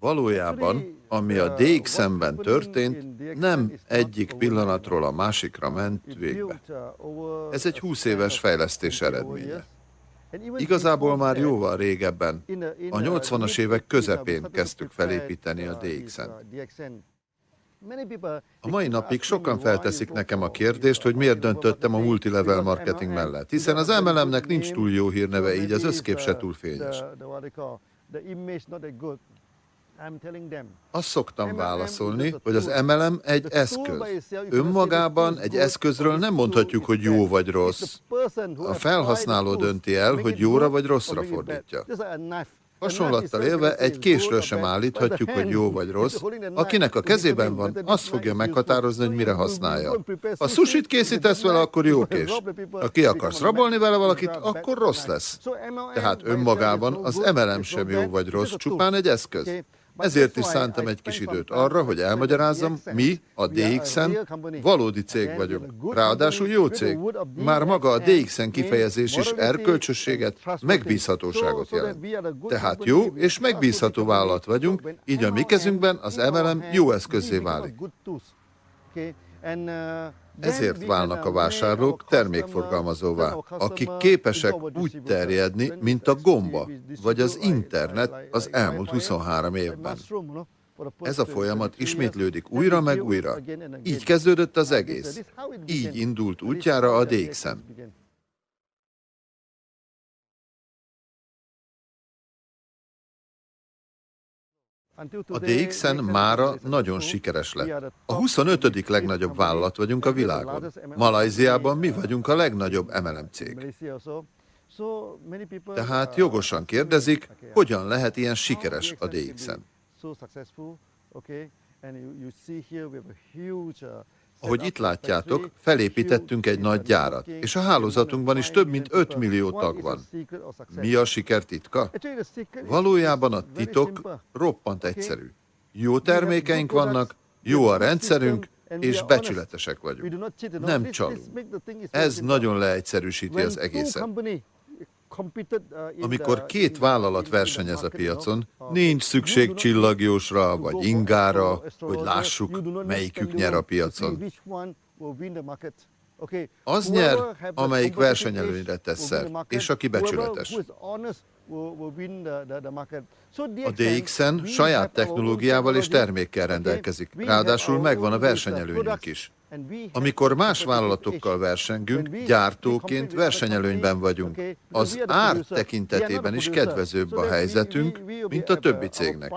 Valójában, ami a DX-ben történt, nem egyik pillanatról a másikra ment végbe. Ez egy 20 éves fejlesztés eredménye. Igazából már jóval régebben, a 80-as évek közepén kezdtük felépíteni a DX-en. A mai napig sokan felteszik nekem a kérdést, hogy miért döntöttem a multilevel marketing mellett, hiszen az MLM-nek nincs túl jó hírneve, így az összkép se túl fényes. Azt szoktam válaszolni, hogy az MLM egy eszköz. Önmagában egy eszközről nem mondhatjuk, hogy jó vagy rossz. A felhasználó dönti el, hogy jóra vagy rosszra fordítja. Hasonlattal élve egy késről sem állíthatjuk, hogy jó vagy rossz. Akinek a kezében van, azt fogja meghatározni, hogy mire használja. Ha susit készítesz vele, akkor jó kés. Ha ki akarsz rabolni vele valakit, akkor rossz lesz. Tehát önmagában az MLM sem jó vagy rossz, csupán egy eszköz. Ezért is szántam egy kis időt arra, hogy elmagyarázzam, mi, a DXN, valódi cég vagyunk. Ráadásul jó cég. Már maga a DXN kifejezés is erkölcsösséget, megbízhatóságot jelent. Tehát jó és megbízható vállalat vagyunk, így a mi kezünkben az MLM jó eszközé válik. Ezért válnak a vásárlók termékforgalmazóvá, akik képesek úgy terjedni, mint a gomba, vagy az internet az elmúlt 23 évben. Ez a folyamat ismétlődik újra meg újra. Így kezdődött az egész. Így indult útjára a DXM. A DXN mára nagyon sikeres lett. A 25. legnagyobb vállalat vagyunk a világon. Malajziában mi vagyunk a legnagyobb MLM cég. Tehát jogosan kérdezik, hogyan lehet ilyen sikeres a DXN. Ahogy itt látjátok, felépítettünk egy nagy gyárat, és a hálózatunkban is több mint 5 millió tag van. Mi a siker titka? Valójában a titok roppant egyszerű. Jó termékeink vannak, jó a rendszerünk, és becsületesek vagyunk. Nem csalunk. Ez nagyon leegyszerűsíti az egészet. Amikor két vállalat versenyez a piacon, nincs szükség csillagjósra vagy ingára, hogy lássuk, melyikük nyer a piacon. Az nyer, amelyik versenyelőnyre tesz szert, és aki becsületes. A DXN saját technológiával és termékkel rendelkezik, ráadásul megvan a versenyelőnyünk is. Amikor más vállalatokkal versengünk, gyártóként versenyelőnyben vagyunk. Az ár tekintetében is kedvezőbb a helyzetünk, mint a többi cégnek.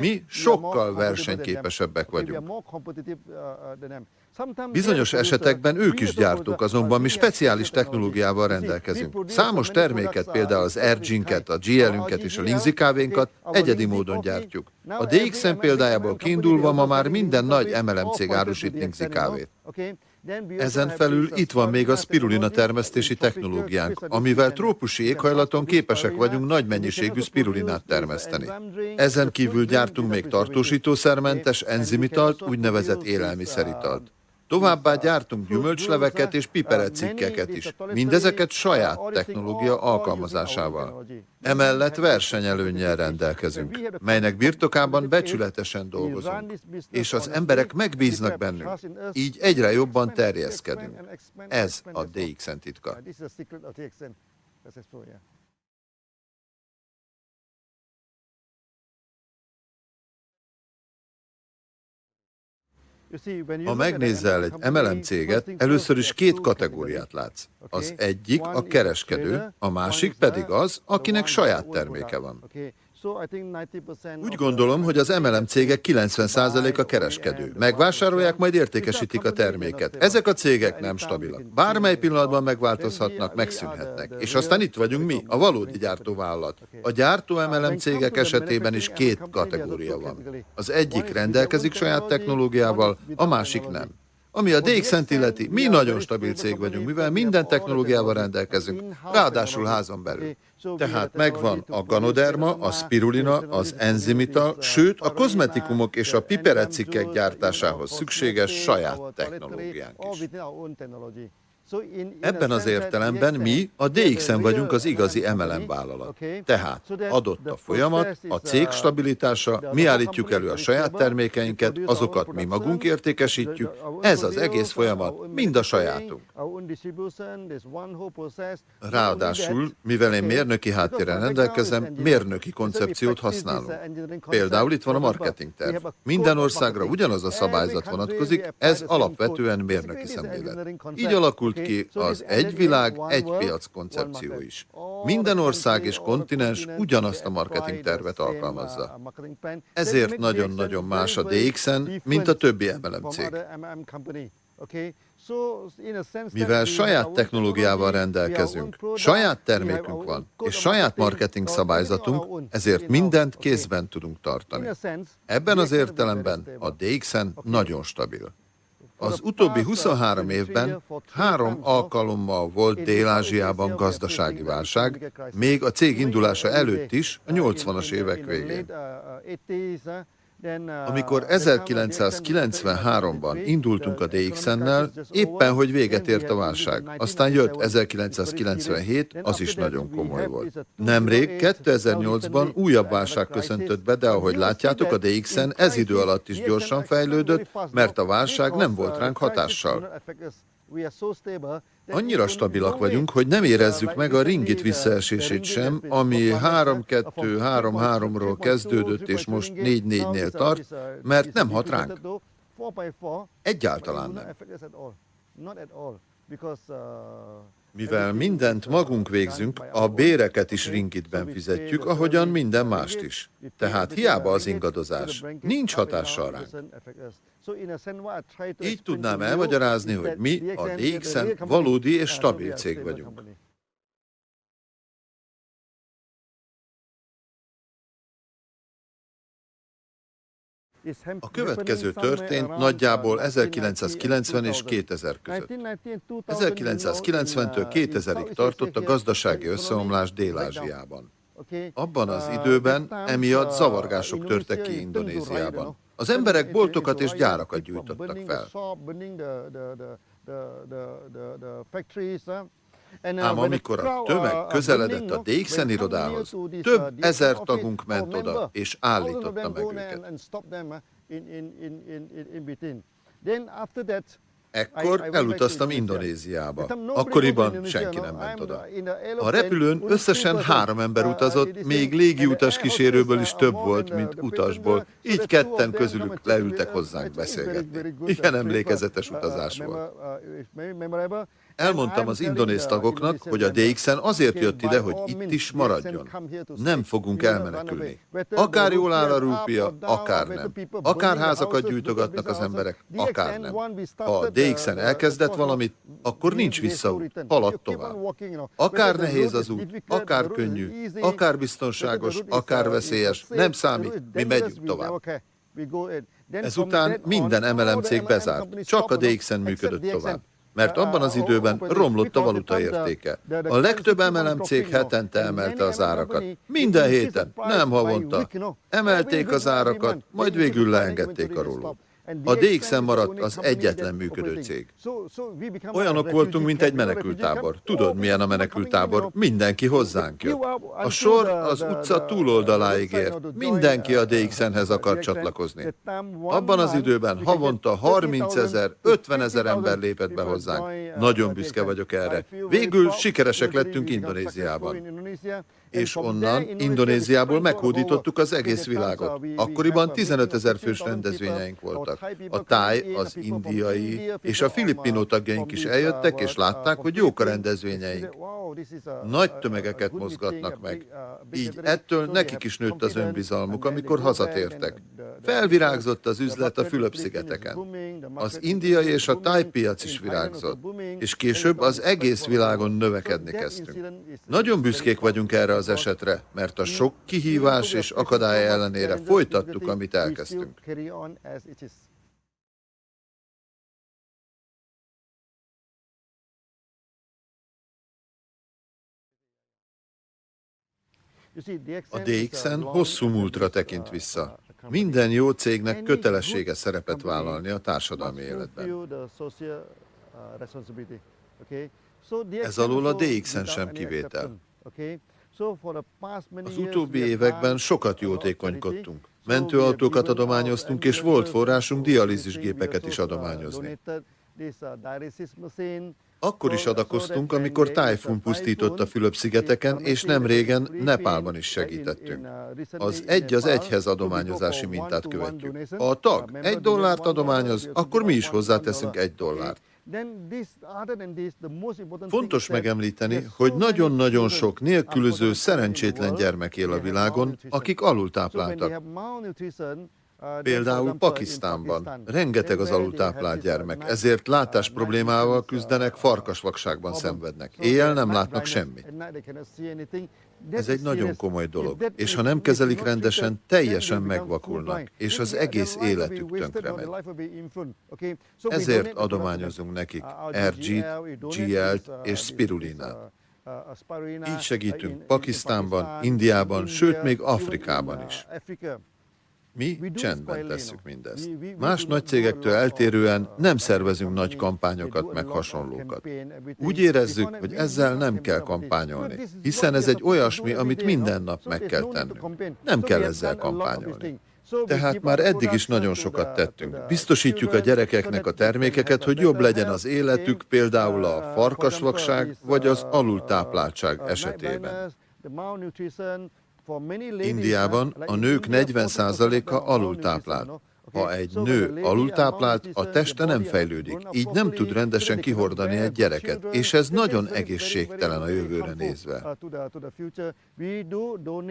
Mi sokkal versenyképesebbek vagyunk. Bizonyos esetekben ők is gyártók, azonban mi speciális technológiával rendelkezünk. Számos terméket, például az Erginket, a GL-ünket és a Lindsay kávénkat egyedi módon gyártjuk. A DXM példájából kiindulva ma már minden nagy MLM cég árusít Lindsay kávét. Ezen felül itt van még a spirulina termesztési technológiánk, amivel trópusi éghajlaton képesek vagyunk nagy mennyiségű spirulinát termeszteni. Ezen kívül gyártunk még tartósítószermentes enzimitalt, úgynevezett élelmiszeritalt. Továbbá gyártunk gyümölcsleveket és piperecikkeket is, mindezeket saját technológia alkalmazásával. Emellett versenyelőnnyel rendelkezünk, melynek birtokában becsületesen dolgozunk, és az emberek megbíznak bennünk, így egyre jobban terjeszkedünk. Ez a DXN titka. Ha megnézzel egy MLM céget, először is két kategóriát látsz. Az egyik a kereskedő, a másik pedig az, akinek saját terméke van. Úgy gondolom, hogy az MLM cégek 90%-a kereskedő. Megvásárolják, majd értékesítik a terméket. Ezek a cégek nem stabilak. Bármely pillanatban megváltozhatnak, megszűnhetnek. És aztán itt vagyunk mi, a valódi gyártóvállalat. A gyártó MLM cégek esetében is két kategória van. Az egyik rendelkezik saját technológiával, a másik nem. Ami a DXN illeti, mi nagyon stabil cég vagyunk, mivel minden technológiával rendelkezünk, ráadásul házon belül. Tehát megvan a ganoderma, a spirulina, az enzimita, sőt a kozmetikumok és a piperecikkek gyártásához szükséges saját technológiánk is. Ebben az értelemben mi a DXN vagyunk az igazi MLM vállalat. Tehát adott a folyamat, a cég stabilitása, mi állítjuk elő a saját termékeinket, azokat mi magunk értékesítjük, ez az egész folyamat mind a sajátunk. Ráadásul, mivel én mérnöki háttérrel rendelkezem, mérnöki koncepciót használunk. Például itt van a marketing terv. Minden országra ugyanaz a szabályzat vonatkozik, ez alapvetően mérnöki szemlélet. Így alakult alakult ki az egy világ, egy piac koncepció is. Minden ország és kontinens ugyanazt a marketing tervet alkalmazza. Ezért nagyon-nagyon más a DXN, mint a többi MLM cég. Mivel saját technológiával rendelkezünk, saját termékünk van, és saját marketing szabályzatunk, ezért mindent kézben tudunk tartani. Ebben az értelemben a DXN nagyon stabil. Az utóbbi 23 évben három alkalommal volt Dél-Ázsiában gazdasági válság, még a cég indulása előtt is, a 80-as évek végén. Amikor 1993-ban indultunk a DXN-nel, éppen hogy véget ért a válság. Aztán jött 1997, az is nagyon komoly volt. Nemrég, 2008-ban újabb válság köszöntött be, de ahogy látjátok, a DXN ez idő alatt is gyorsan fejlődött, mert a válság nem volt ránk hatással. Annyira stabilak vagyunk, hogy nem érezzük meg a ringit visszaesését sem, ami 3-2-3-3-ról kezdődött, és most 4-4-nél tart, mert nem hat ránk. Egyáltalán nem. Mivel mindent magunk végzünk, a béreket is ringitben fizetjük, ahogyan minden mást is. Tehát hiába az ingadozás, nincs hatással ránk. Így tudnám elmagyarázni, hogy mi a DXN valódi és stabil cég vagyunk. A következő történt nagyjából 1990 és 2000 között. 1990-től 2000-ig tartott a gazdasági összeomlás Dél-Ázsiában. Abban az időben emiatt zavargások törtek ki Indonéziában. Az emberek boltokat és gyárakat gyújtottak fel. Ám amikor a tömeg közeledett a DXN irodához, több ezer tagunk ment oda, és állította meg őket. Ekkor elutaztam Indonéziába. Akkoriban senki nem ment oda. A repülőn összesen három ember utazott, még légiutas kísérőből is több volt, mint utasból. Így ketten közülük leültek hozzánk beszélgetni. Igen emlékezetes utazás volt. Elmondtam az indonéz tagoknak, hogy a DXN azért jött ide, hogy itt is maradjon. Nem fogunk elmenekülni. Akár jól áll a rúpia, akár nem. Akár házakat gyűjtogatnak az emberek, akár nem. Ha a DXN elkezdett valamit, akkor nincs visszaút, halad tovább. Akár nehéz az út, akár könnyű, akár biztonságos, akár veszélyes, nem számít, mi megyünk tovább. Ezután minden MLM cég bezárt, csak a DXN működött tovább mert abban az időben romlott a valuta értéke. A legtöbb MLM cég hetente emelte az árakat. Minden héten, nem havonta. Emelték az árakat, majd végül leengedték a rólót. A DXM maradt az egyetlen működő cég. Olyanok voltunk, mint egy menekültábor. Tudod, milyen a menekültábor? Mindenki hozzánk jött. A sor az utca túloldaláig ért. Mindenki a DXN-hez akar csatlakozni. Abban az időben havonta 30 ezer, 50 ezer ember lépett be hozzánk. Nagyon büszke vagyok erre. Végül sikeresek lettünk Indonéziában és onnan, Indonéziából meghódítottuk az egész világot. Akkoriban 15 ezer fős rendezvényeink voltak. A táj, az indiai és a filippinó tagjaink is eljöttek, és látták, hogy jók a rendezvényeink. Nagy tömegeket mozgatnak meg. Így ettől nekik is nőtt az önbizalmuk, amikor hazatértek. Felvirágzott az üzlet a Fülöp-szigeteken. Az indiai és a tájpiac is virágzott, és később az egész világon növekedni kezdtünk. Nagyon büszkék vagyunk erre az esetre, mert a sok kihívás és akadály ellenére folytattuk, amit elkezdtünk. A DXN hosszú múltra tekint vissza. Minden jó cégnek kötelessége szerepet vállalni a társadalmi életben. Ez alól a DX-en sem kivétel. Az utóbbi években sokat jótékonykodtunk. Mentőautókat adományoztunk, és volt forrásunk dialízisgépeket is adományozni. Akkor is adakoztunk, amikor tájfun pusztított Fülöp-szigeteken, és nem régen Nepálban is segítettünk. Az egy az egyhez adományozási mintát követjük. A tag egy dollárt adományoz, akkor mi is hozzáteszünk egy dollárt. Fontos megemlíteni, hogy nagyon-nagyon sok nélkülöző, szerencsétlen gyermek él a világon, akik alultápláltak. Például Pakisztánban rengeteg az alultáplált gyermek, ezért látás problémával küzdenek, farkasvakságban szenvednek. Éjjel nem látnak semmit. Ez egy nagyon komoly dolog, és ha nem kezelik rendesen, teljesen megvakulnak, és az egész életük tönkre megy. Ezért adományozunk nekik RG-t, GL-t és spirulinát. Így segítünk Pakisztánban, Indiában, sőt még Afrikában is. Mi csendben tesszük mindezt. Más nagy cégektől eltérően nem szervezünk nagy kampányokat meg hasonlókat. Úgy érezzük, hogy ezzel nem kell kampányolni, hiszen ez egy olyasmi, amit minden nap meg kell tennünk. Nem kell ezzel kampányolni. Tehát már eddig is nagyon sokat tettünk. Biztosítjuk a gyerekeknek a termékeket, hogy jobb legyen az életük, például a farkasvakság vagy az alultápláltság esetében. Indiában a nők 40%-a alultáplált. Ha egy nő alultáplált, a teste nem fejlődik, így nem tud rendesen kihordani egy gyereket, és ez nagyon egészségtelen a jövőre nézve.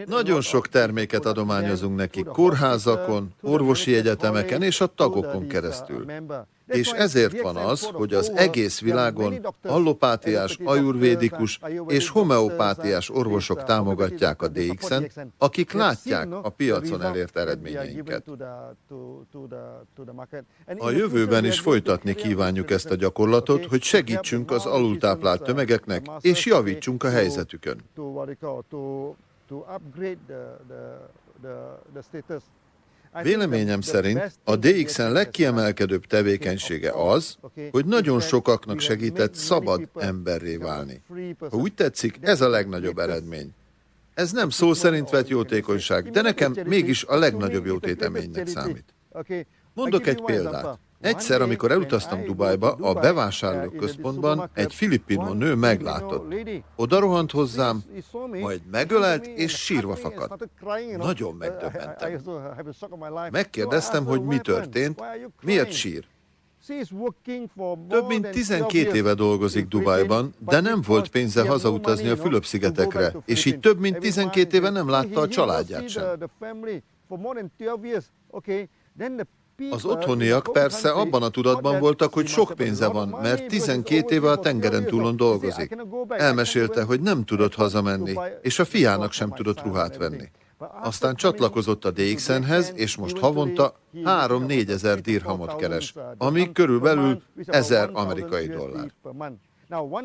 Nagyon sok terméket adományozunk nekik kórházakon, orvosi egyetemeken és a tagokon keresztül. És ezért van az, hogy az egész világon allopátiás, ajurvédikus és homeopátiás orvosok támogatják a DX-en, akik látják a piacon elért eredményeinket. A jövőben is folytatni kívánjuk ezt a gyakorlatot, hogy segítsünk az alultáplált tömegeknek, és javítsunk a helyzetükön. Véleményem szerint a DX-en legkiemelkedőbb tevékenysége az, hogy nagyon sokaknak segített szabad emberré válni. Ha úgy tetszik, ez a legnagyobb eredmény. Ez nem szó szerint vett jótékonyság, de nekem mégis a legnagyobb jótéteménynek számít. Mondok egy példát. Egyszer, amikor elutaztam Dubajba, a bevásárlóközpontban egy filippino nő meglátott. Oda rohant hozzám, majd megölelt és sírva fakadt. Nagyon megdöbbentem. Megkérdeztem, hogy mi történt, miért sír. Több mint 12 éve dolgozik Dubajban, de nem volt pénze hazautazni a Fülöp-szigetekre, és így több mint 12 éve nem látta a családját sem. Az otthoniak persze abban a tudatban voltak, hogy sok pénze van, mert 12 éve a tengeren túlon dolgozik. Elmesélte, hogy nem tudott hazamenni, és a fiának sem tudott ruhát venni. Aztán csatlakozott a DXN-hez, és most havonta 3-4 ezer dirhamot keres, ami körülbelül 1000 amerikai dollár.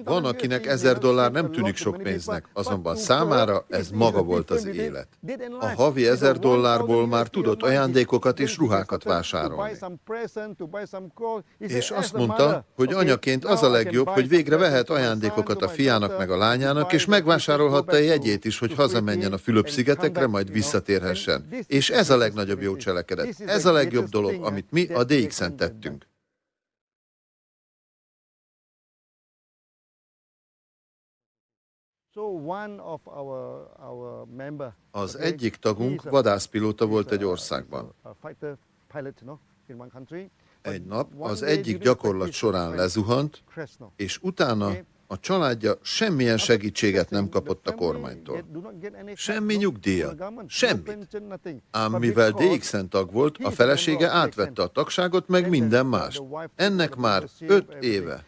Van, akinek ezer dollár nem tűnik sok pénznek, azonban számára ez maga volt az élet. A havi ezer dollárból már tudott ajándékokat és ruhákat vásárolni. És azt mondta, hogy anyaként az a legjobb, hogy végre vehet ajándékokat a fiának meg a lányának, és megvásárolhatta a jegyét is, hogy hazamenjen a Fülöp-szigetekre, majd visszatérhessen. És ez a legnagyobb jó cselekedet. Ez a legjobb dolog, amit mi a DX-en tettünk. Az egyik tagunk vadászpilóta volt egy országban. Egy nap az egyik gyakorlat során lezuhant, és utána a családja semmilyen segítséget nem kapott a kormánytól. Semmi nyugdíja, semmit. Ám mivel DX-en tag volt, a felesége átvette a tagságot, meg minden más. Ennek már öt éve.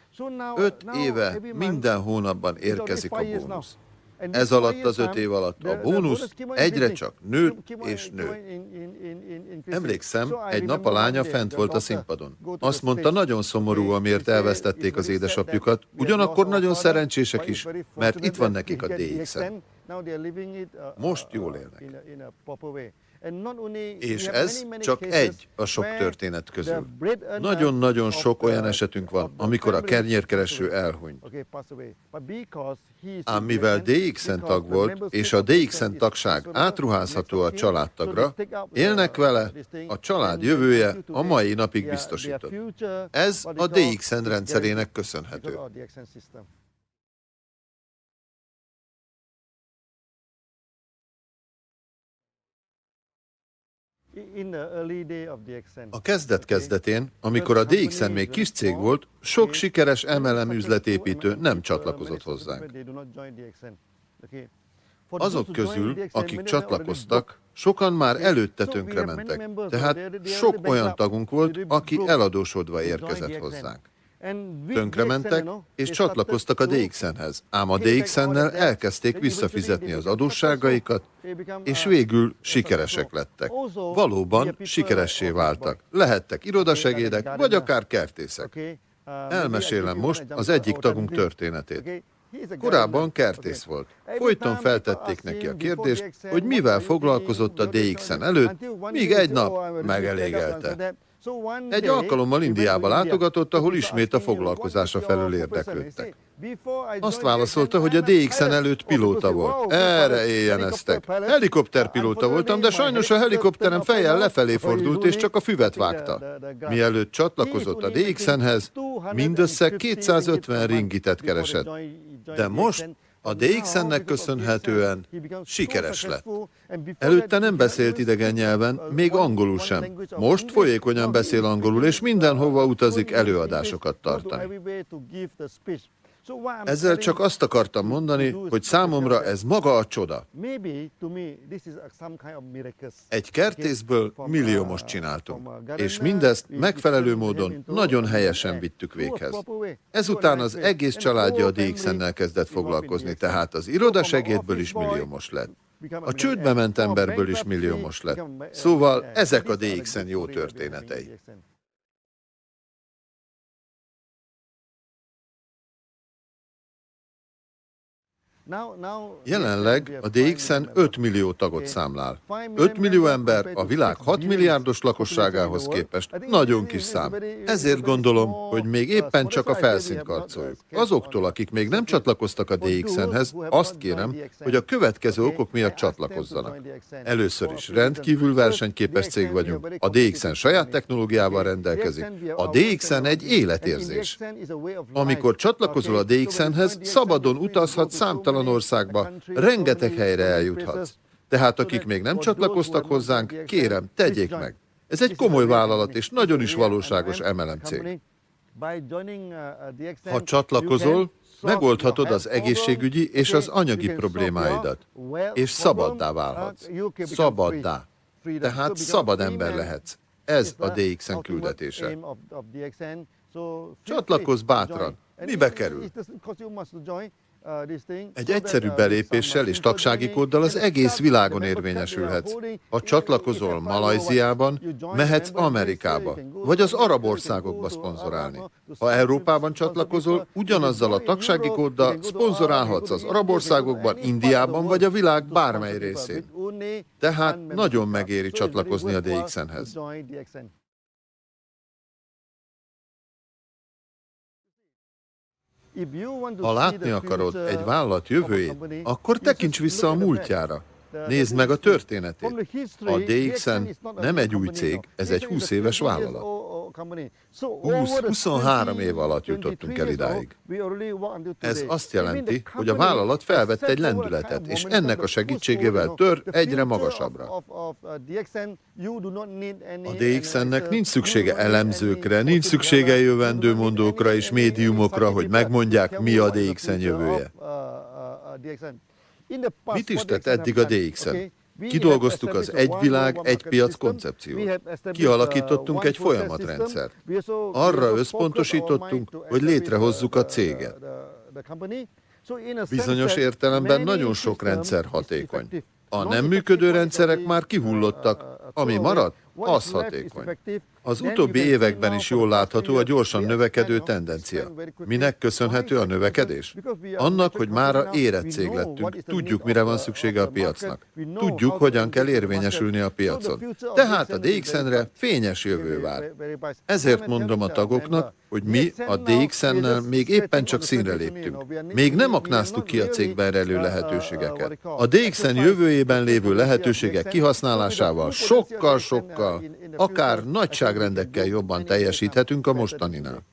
Öt éve minden hónapban érkezik a bónusz. Ez alatt az öt év alatt a bónusz egyre csak nőtt és nőtt. Emlékszem, egy nap a lánya fent volt a színpadon. Azt mondta, nagyon szomorú, amiért elvesztették az édesapjukat, ugyanakkor nagyon szerencsések is, mert itt van nekik a DX-en. Most jól élnek. És ez csak egy a sok történet közül. Nagyon-nagyon sok olyan esetünk van, amikor a kernyérkereső elhunyt. Ám mivel DXN tag volt, és a DXN tagság átruházható a családtagra, élnek vele, a család jövője a mai napig biztosított. Ez a DXN rendszerének köszönhető. A kezdet kezdetén, amikor a DXN még kis cég volt, sok sikeres MLM üzletépítő nem csatlakozott hozzánk. Azok közül, akik csatlakoztak, sokan már előtte tönkrementek, tehát sok olyan tagunk volt, aki eladósodva érkezett hozzánk. Tönkrementek, és csatlakoztak a DXN-hez, ám a DXN-nel elkezdték visszafizetni az adósságaikat, és végül sikeresek lettek. Valóban sikeressé váltak. Lehettek irodasegédek, vagy akár kertészek. Elmesélem most az egyik tagunk történetét. Korábban kertész volt. Folyton feltették neki a kérdést, hogy mivel foglalkozott a DXN előtt, míg egy nap megelégelte. Egy alkalommal Indiába látogatott, ahol ismét a foglalkozása felül érdeklődtek. Azt válaszolta, hogy a DXN előtt pilóta volt. Erre éjjeneztek. Helikopterpilóta voltam, de sajnos a helikopterem fejjel lefelé fordult, és csak a füvet vágta. Mielőtt csatlakozott a DXN-hez, mindössze 250 ringitet keresett. De most a DXN-nek köszönhetően sikeres lett. Előtte nem beszélt idegen nyelven, még angolul sem. Most folyékonyan beszél angolul, és mindenhova utazik előadásokat tartani. Ezzel csak azt akartam mondani, hogy számomra ez maga a csoda. Egy kertészből milliómos csináltunk, és mindezt megfelelő módon nagyon helyesen vittük véghez. Ezután az egész családja a DXN-nel kezdett foglalkozni, tehát az irodasegédből is milliómos lett. A csődbe ment emberből is milliómos lett. Szóval ezek a DXN jó történetei. Jelenleg a DXN 5 millió tagot számlál. 5 millió ember a világ 6 milliárdos lakosságához képest nagyon kis szám. Ezért gondolom, hogy még éppen csak a felszínt karcoljuk. Azoktól, akik még nem csatlakoztak a DXN-hez, azt kérem, hogy a következő okok miatt csatlakozzanak. Először is rendkívül versenyképes cég vagyunk. A DXN saját technológiával rendelkezik. A DXN egy életérzés. Amikor csatlakozol a DXN-hez, szabadon utazhat számtalan számtalan országba, rengeteg helyre eljuthatsz. Tehát akik még nem csatlakoztak hozzánk, kérem, tegyék meg. Ez egy komoly vállalat és nagyon is valóságos MLM cég. Ha csatlakozol, megoldhatod az egészségügyi és az anyagi problémáidat, és szabaddá válhatsz. Szabaddá. Tehát szabad ember lehetsz. Ez a DXN küldetése. Csatlakozz bátran. Mibe kerül? Egy egyszerű belépéssel és tagsági kóddal az egész világon érvényesülhetsz. Ha csatlakozol Malajziában, mehetsz Amerikába, vagy az arab országokba szponzorálni. Ha Európában csatlakozol, ugyanazzal a tagsági kóddal szponzorálhatsz az arab országokban, Indiában vagy a világ bármely részén. Tehát nagyon megéri csatlakozni a DXN-hez. Ha látni akarod egy vállalat jövőjét, akkor tekints vissza a múltjára. Nézd meg a történetét. A DXN nem egy új cég, ez egy 20 éves vállalat. 20-23 év alatt jutottunk el idáig. Ez azt jelenti, hogy a vállalat felvett egy lendületet, és ennek a segítségével tör egyre magasabbra. A DXN-nek nincs szüksége elemzőkre, nincs szüksége jövendőmondókra és médiumokra, hogy megmondják, mi a DXN jövője. Mit is tett eddig a DXN? Kidolgoztuk az egy világ, egy piac koncepciót. Kialakítottunk egy folyamatrendszert. Arra összpontosítottunk, hogy létrehozzuk a céget. Bizonyos értelemben nagyon sok rendszer hatékony. A nem működő rendszerek már kihullottak, ami maradt, az hatékony. Az utóbbi években is jól látható a gyorsan növekedő tendencia. Minek köszönhető a növekedés? Annak, hogy mára érett cég lettünk, tudjuk, mire van szüksége a piacnak. Tudjuk, hogyan kell érvényesülni a piacon. Tehát a DXN-re fényes jövő vár. Ezért mondom a tagoknak, hogy mi a DXN-nel még éppen csak színre léptünk. Még nem aknáztuk ki a cégben rejlő lehetőségeket. A DXN jövőjében lévő lehetőségek kihasználásával sokkal-sokkal, akár nagyságrendekkel jobban teljesíthetünk a mostaninál.